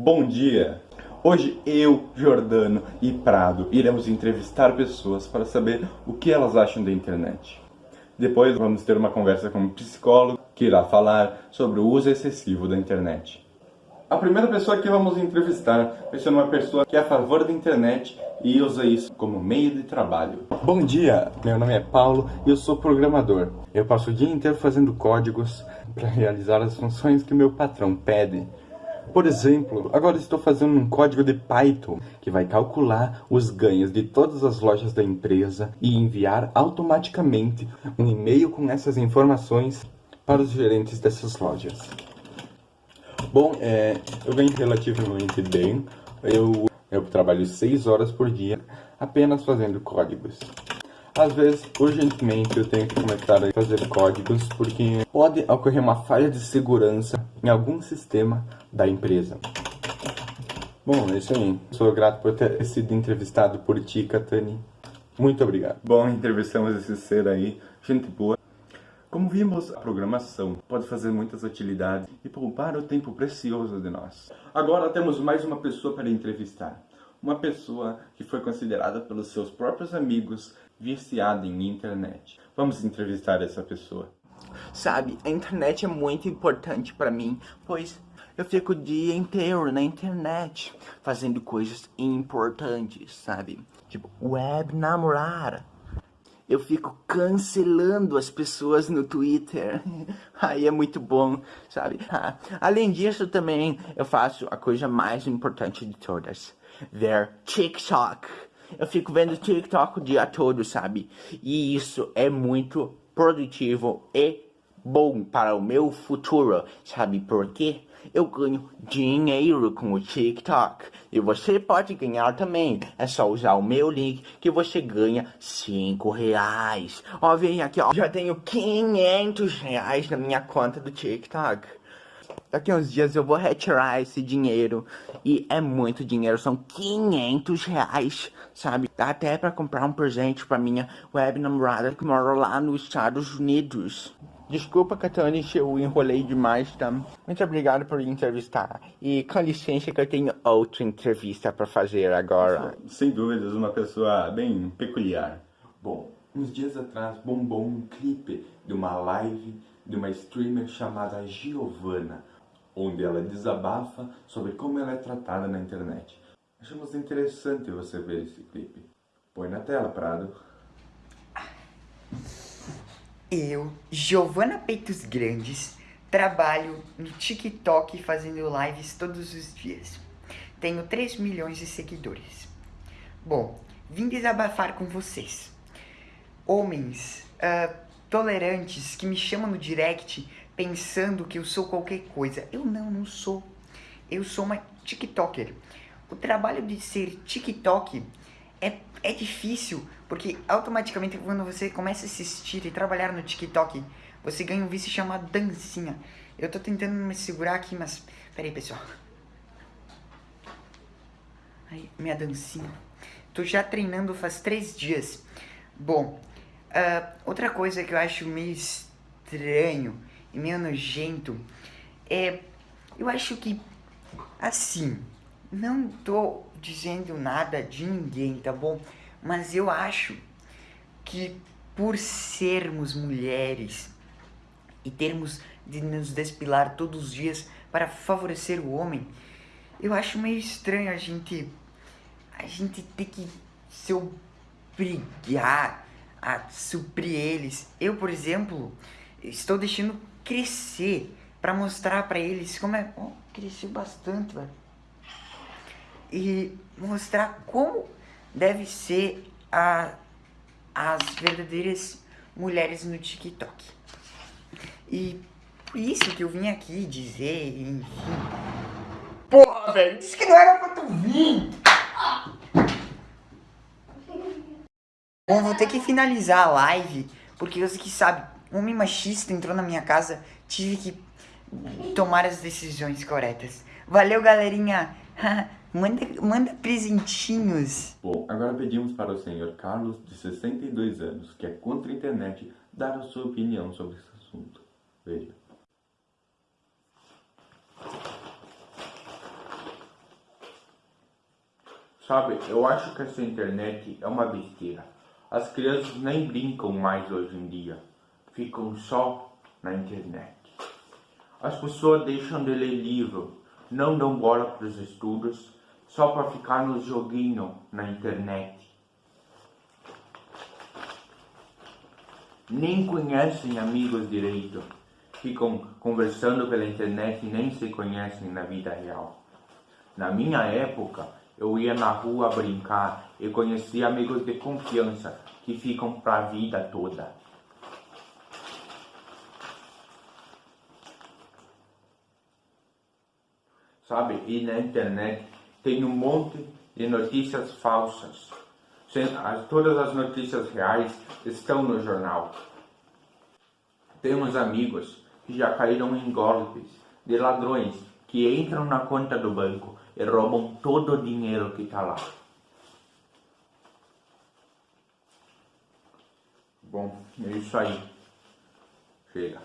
Bom dia! Hoje eu, Jordano e Prado iremos entrevistar pessoas para saber o que elas acham da internet. Depois vamos ter uma conversa com um psicólogo que irá falar sobre o uso excessivo da internet. A primeira pessoa que vamos entrevistar vai ser uma pessoa que é a favor da internet e usa isso como meio de trabalho. Bom dia, meu nome é Paulo e eu sou programador. Eu passo o dia inteiro fazendo códigos para realizar as funções que meu patrão pede. Por exemplo, agora estou fazendo um código de Python que vai calcular os ganhos de todas as lojas da empresa e enviar automaticamente um e-mail com essas informações para os gerentes dessas lojas. Bom, é, eu ganho relativamente bem. Eu, eu trabalho 6 horas por dia apenas fazendo códigos. Às vezes, urgentemente, eu tenho que começar a fazer códigos porque pode ocorrer uma falha de segurança em algum sistema da empresa. Bom, é isso aí. Sou grato por ter sido entrevistado por ti, Katani. Muito obrigado. Bom, entrevistamos esse ser aí, gente boa. Como vimos, a programação pode fazer muitas utilidades e poupar o tempo precioso de nós. Agora temos mais uma pessoa para entrevistar. Uma pessoa que foi considerada pelos seus próprios amigos viciada em internet. Vamos entrevistar essa pessoa. Sabe, a internet é muito importante para mim, pois eu fico o dia inteiro na internet fazendo coisas importantes, sabe? Tipo, web namorar, eu fico cancelando as pessoas no Twitter. Aí é muito bom, sabe? Além disso, também eu faço a coisa mais importante de todas: ver TikTok. Eu fico vendo TikTok o dia todo, sabe? E isso é muito produtivo e bom para o meu futuro, sabe por quê? eu ganho dinheiro com o TikTok. E você pode ganhar também. É só usar o meu link que você ganha 5 reais. Ó, vem aqui, ó. Já tenho 500 reais na minha conta do TikTok. Daqui uns dias eu vou retirar esse dinheiro. E é muito dinheiro, são 500 reais, sabe? Dá até pra comprar um presente pra minha web namorada que mora lá nos Estados Unidos. Desculpa, Catani, se eu enrolei demais, tá? Muito obrigado por entrevistar. E com licença que eu tenho outra entrevista para fazer agora. Sem dúvidas, uma pessoa bem peculiar. Bom, uns dias atrás bombou um clipe de uma live de uma streamer chamada Giovanna, onde ela desabafa sobre como ela é tratada na internet. Achamos interessante você ver esse clipe. Põe na tela, Prado. Eu, Giovana Peitos Grandes, trabalho no TikTok fazendo lives todos os dias. Tenho 3 milhões de seguidores. Bom, vim desabafar com vocês. Homens uh, tolerantes que me chamam no direct pensando que eu sou qualquer coisa. Eu não, não sou. Eu sou uma TikToker. O trabalho de ser TikTok é, é difícil, porque automaticamente quando você começa a assistir e trabalhar no TikTok, você ganha um vício chamado dancinha. Eu tô tentando me segurar aqui, mas... Pera aí, pessoal. Aí, minha dancinha. Tô já treinando faz três dias. Bom, uh, outra coisa que eu acho meio estranho e meio nojento é... Eu acho que, assim, não tô dizendo nada de ninguém, tá bom? Mas eu acho que por sermos mulheres e termos de nos despilar todos os dias para favorecer o homem, eu acho meio estranho a gente a gente ter que se obrigar a suprir eles. Eu, por exemplo, estou deixando crescer para mostrar para eles como é... Oh, cresceu bastante, velho e mostrar como deve ser a, as verdadeiras mulheres no TikTok. E por isso que eu vim aqui dizer, enfim... Porra, velho, disse que não era pra tu vir! Bom, vou ter que finalizar a live, porque você que sabe, um homem machista entrou na minha casa, tive que tomar as decisões corretas. Valeu, galerinha! Manda, manda presentinhos. Bom, agora pedimos para o senhor Carlos, de 62 anos, que é contra a internet, dar a sua opinião sobre esse assunto. Veja. Sabe, eu acho que essa internet é uma besteira. As crianças nem brincam mais hoje em dia. Ficam só na internet. As pessoas deixam de ler livro, não dão bola para os estudos, só para ficar no joguinho na internet. Nem conhecem amigos direito. Ficam conversando pela internet e nem se conhecem na vida real. Na minha época, eu ia na rua brincar e conhecia amigos de confiança que ficam para a vida toda. Sabe, e na internet tem um monte de notícias falsas. Todas as notícias reais estão no jornal. Temos amigos que já caíram em golpes de ladrões que entram na conta do banco e roubam todo o dinheiro que está lá. Bom, é isso aí. Chega.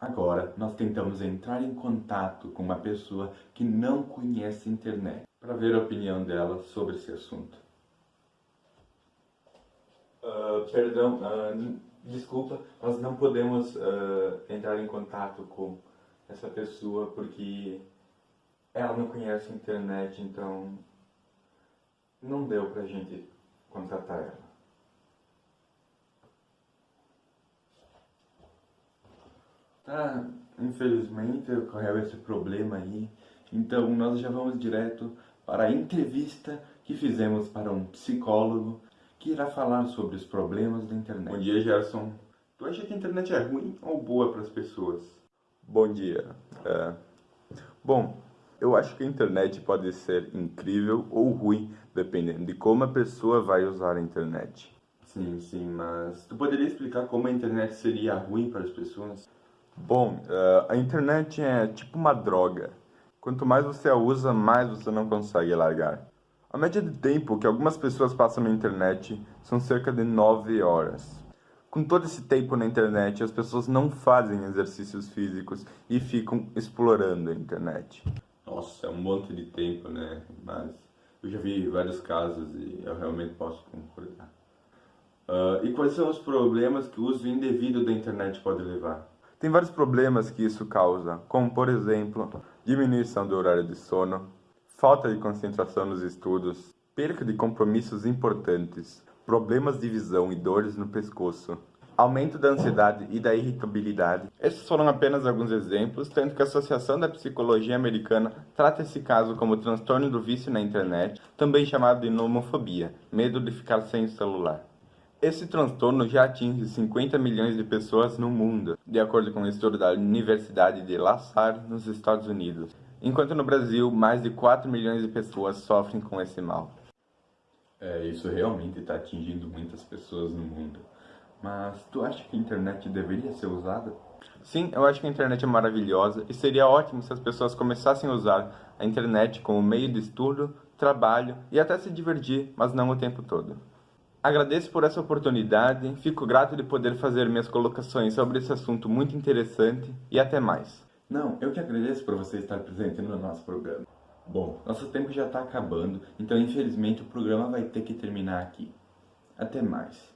Agora, nós tentamos entrar em contato com uma pessoa que não conhece a internet para ver a opinião dela sobre esse assunto. Uh, perdão, uh, desculpa, nós não podemos uh, entrar em contato com essa pessoa porque ela não conhece a internet, então não deu pra gente contratar ela. Tá, infelizmente ocorreu esse problema aí, então nós já vamos direto para a entrevista que fizemos para um psicólogo que irá falar sobre os problemas da internet. Bom dia, Gerson. Tu acha que a internet é ruim ou boa para as pessoas? Bom dia. É... Bom, eu acho que a internet pode ser incrível ou ruim, dependendo de como a pessoa vai usar a internet. Sim, sim, mas tu poderia explicar como a internet seria ruim para as pessoas? Bom, uh, a internet é tipo uma droga. Quanto mais você a usa, mais você não consegue largar. A média de tempo que algumas pessoas passam na internet são cerca de 9 horas. Com todo esse tempo na internet, as pessoas não fazem exercícios físicos e ficam explorando a internet. Nossa, é um monte de tempo, né? Mas eu já vi vários casos e eu realmente posso concordar. Uh, e quais são os problemas que o uso indevido da internet pode levar? Tem vários problemas que isso causa, como por exemplo, diminuição do horário de sono, falta de concentração nos estudos, perca de compromissos importantes, problemas de visão e dores no pescoço, aumento da ansiedade e da irritabilidade. Esses foram apenas alguns exemplos, tanto que a Associação da Psicologia Americana trata esse caso como transtorno do vício na internet, também chamado de nomofobia, medo de ficar sem o celular. Esse transtorno já atinge 50 milhões de pessoas no mundo, de acordo com um estudo da Universidade de La Salle, nos Estados Unidos, enquanto no Brasil mais de 4 milhões de pessoas sofrem com esse mal. É, isso realmente está atingindo muitas pessoas no mundo. Mas tu acha que a internet deveria ser usada? Sim, eu acho que a internet é maravilhosa e seria ótimo se as pessoas começassem a usar a internet como meio de estudo, trabalho e até se divertir, mas não o tempo todo. Agradeço por essa oportunidade, fico grato de poder fazer minhas colocações sobre esse assunto muito interessante e até mais. Não, eu que agradeço por você estar presente no nosso programa. Bom, nosso tempo já está acabando, então infelizmente o programa vai ter que terminar aqui. Até mais.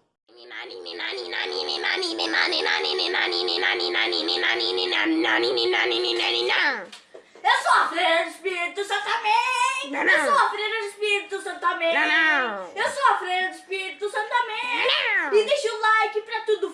Eu sou a freira do Espírito Santo, amém! Não, não. Eu sou a freira do Espírito Santo, amém! Não. Eu sou a freira do Espírito Santo, amém! E deixa o like pra tudo